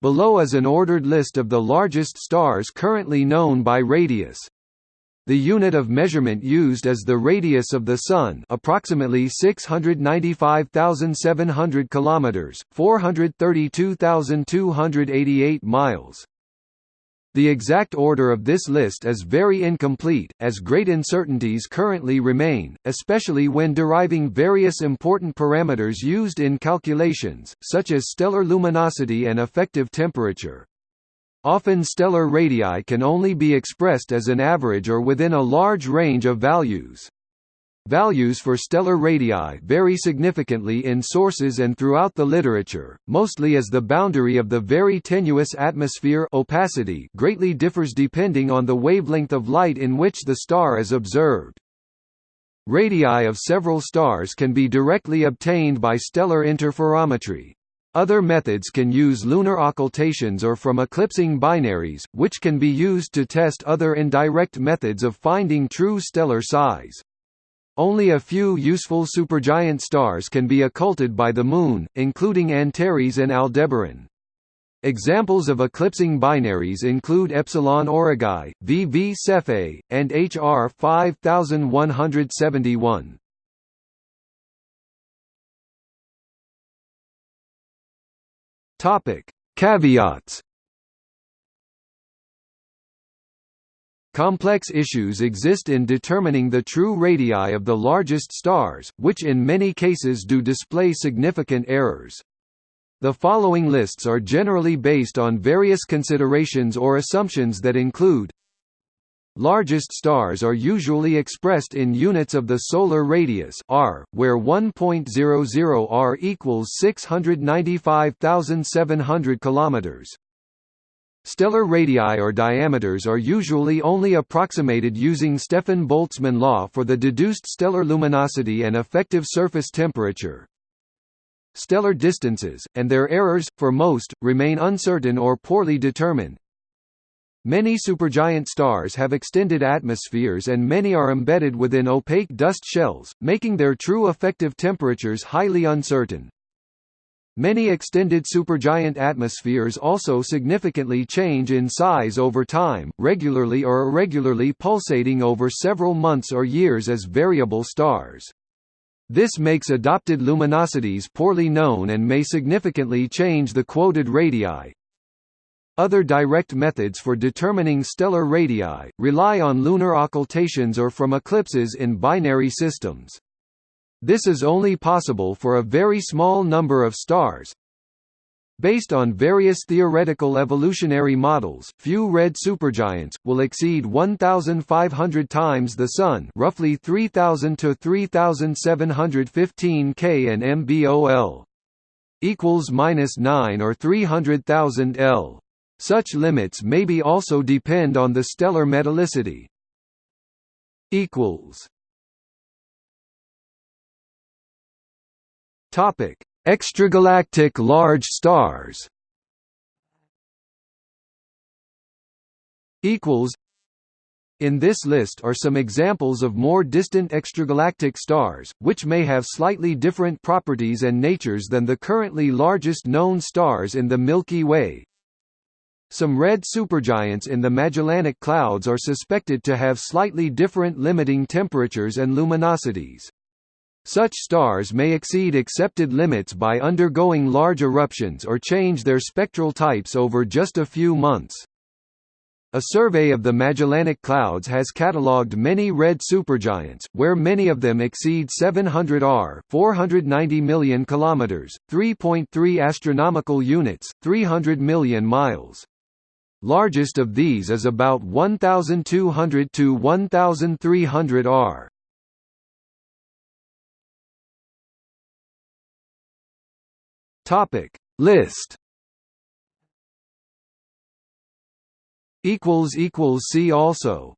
Below is an ordered list of the largest stars currently known by radius. The unit of measurement used is the radius of the Sun, approximately 695,700 kilometers, 432,288 miles. The exact order of this list is very incomplete, as great uncertainties currently remain, especially when deriving various important parameters used in calculations, such as stellar luminosity and effective temperature. Often stellar radii can only be expressed as an average or within a large range of values. Values for stellar radii vary significantly in sources and throughout the literature, mostly as the boundary of the very tenuous atmosphere opacity greatly differs depending on the wavelength of light in which the star is observed. Radii of several stars can be directly obtained by stellar interferometry. Other methods can use lunar occultations or from eclipsing binaries, which can be used to test other indirect methods of finding true stellar size. Only a few useful supergiant stars can be occulted by the Moon, including Antares and Aldebaran. Examples of eclipsing binaries include Epsilon Aurigae, VV Cephei, and HR 5171. Topic: Caveats Complex issues exist in determining the true radii of the largest stars, which in many cases do display significant errors. The following lists are generally based on various considerations or assumptions that include Largest stars are usually expressed in units of the solar radius r, where 1.00 r equals 695,700 kilometers. Stellar radii or diameters are usually only approximated using Stefan Boltzmann law for the deduced stellar luminosity and effective surface temperature. Stellar distances, and their errors, for most, remain uncertain or poorly determined. Many supergiant stars have extended atmospheres and many are embedded within opaque dust shells, making their true effective temperatures highly uncertain. Many extended supergiant atmospheres also significantly change in size over time, regularly or irregularly pulsating over several months or years as variable stars. This makes adopted luminosities poorly known and may significantly change the quoted radii. Other direct methods for determining stellar radii, rely on lunar occultations or from eclipses in binary systems. This is only possible for a very small number of stars. Based on various theoretical evolutionary models, few red supergiants will exceed 1500 times the sun, roughly 3000 to 3715 K and MBOL equals minus 9 or 300,000 L. Such limits maybe also depend on the stellar metallicity. equals Topic: Extragalactic large stars. Equals. In this list are some examples of more distant extragalactic stars, which may have slightly different properties and natures than the currently largest known stars in the Milky Way. Some red supergiants in the Magellanic Clouds are suspected to have slightly different limiting temperatures and luminosities. Such stars may exceed accepted limits by undergoing large eruptions or change their spectral types over just a few months. A survey of the Magellanic Clouds has catalogued many red supergiants, where many of them exceed 700 R, 490 million kilometers, 3.3 astronomical units, 300 million miles. Largest of these is about 1200 to 1300 R. Topic. List. Equals equals see also